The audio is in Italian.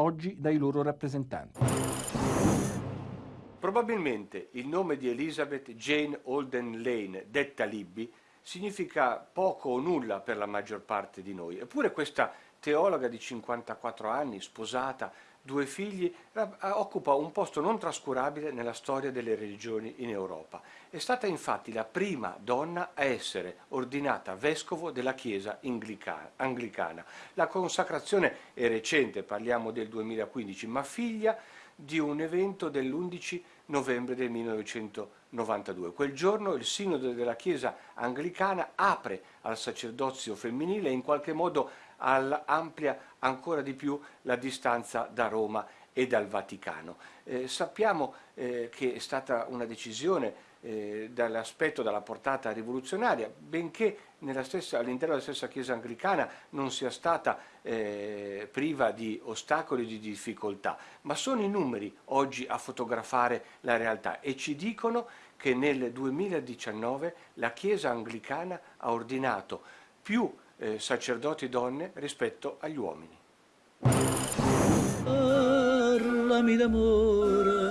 oggi dai loro rappresentanti. Probabilmente il nome di Elizabeth Jane Holden Lane, detta Libby, significa poco o nulla per la maggior parte di noi. Eppure questa teologa di 54 anni, sposata, due figli, occupa un posto non trascurabile nella storia delle religioni in Europa. È stata infatti la prima donna a essere ordinata vescovo della Chiesa anglicana. La consacrazione è recente, parliamo del 2015, ma figlia di un evento dell'11 novembre del 1992. Quel giorno il Sinodo della Chiesa anglicana apre al sacerdozio femminile e in qualche modo amplia ancora di più la distanza da Roma e dal Vaticano. Eh, sappiamo eh, che è stata una decisione eh, dall'aspetto, dalla portata rivoluzionaria, benché all'interno della stessa Chiesa anglicana non sia stata eh, priva di ostacoli e di difficoltà, ma sono i numeri oggi a fotografare la realtà e ci dicono che nel 2019 la Chiesa anglicana ha ordinato più eh, sacerdoti donne rispetto agli uomini. mi amor.